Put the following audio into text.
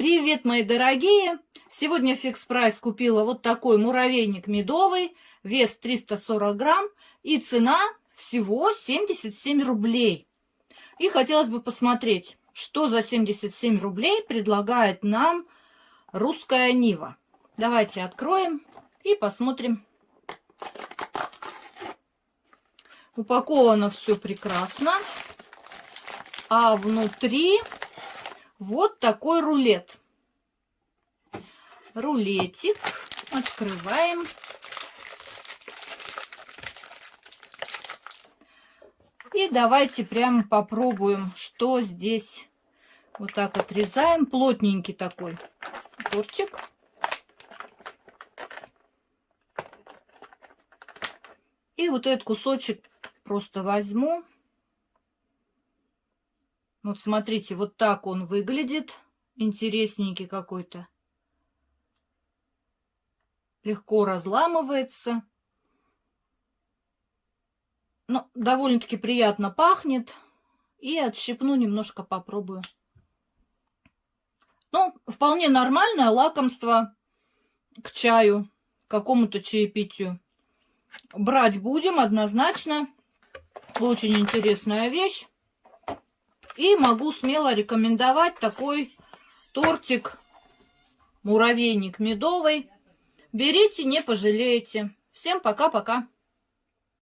Привет, мои дорогие! Сегодня фикс прайс купила вот такой муравейник медовый, вес 340 грамм и цена всего 77 рублей. И хотелось бы посмотреть, что за 77 рублей предлагает нам русская Нива. Давайте откроем и посмотрим. Упаковано все прекрасно. А внутри вот такой рулет. Рулетик. Открываем. И давайте прямо попробуем, что здесь. Вот так отрезаем. Плотненький такой тортик. И вот этот кусочек просто возьму. Вот смотрите, вот так он выглядит. Интересненький какой-то. Легко разламывается. Ну, довольно-таки приятно пахнет. И отщипну немножко, попробую. Ну, вполне нормальное лакомство к чаю, какому-то чаепитию. Брать будем однозначно. Очень интересная вещь. И могу смело рекомендовать такой тортик муравейник медовый. Берите, не пожалеете. Всем пока-пока.